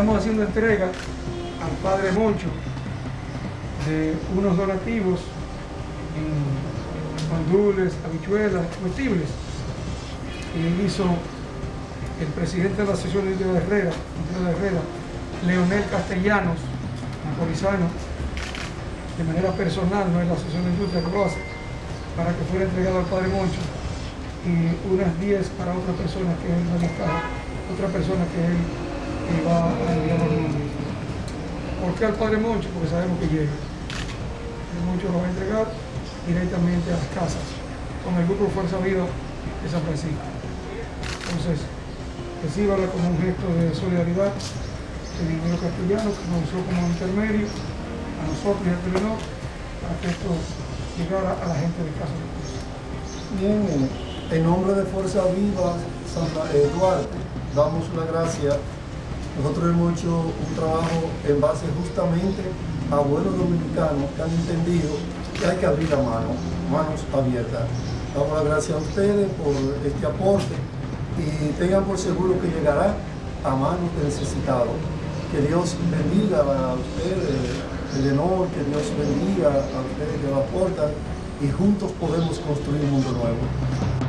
entrega al Padre Moncho de unos donativos en mandules, habichuelas, comestibles. Y hizo el presidente de la Asociación de Herrera, de Herrera, Leonel Castellanos, de manera personal, no es la Asociación de Industria que para que fuera entregado al Padre Moncho y unas 10 para otra persona que él va a otra persona que él va a enviar los. ¿Por qué al Padre Moncho? Porque sabemos que llega. El Moncho lo va a entregar directamente a las casas con el grupo Fuerza Viva de San Francisco. Entonces, recíbala como un gesto de solidaridad el ingeniero castellano que nos usó como intermedio a nosotros y al Telenor para que esto llegara a la gente de Casa. Bien. En nombre de Fuerza Viva Santa Eduardo, damos la gracia. Nosotros hemos hecho un trabajo en base justamente a buenos dominicanos que han entendido que hay que abrir la mano, manos abiertas. Damos la gracia a ustedes por este aporte y tengan por seguro que llegará a manos de necesitados. Que Dios bendiga a ustedes, el honor, que Dios bendiga a ustedes que lo aportan y juntos podemos construir un mundo nuevo.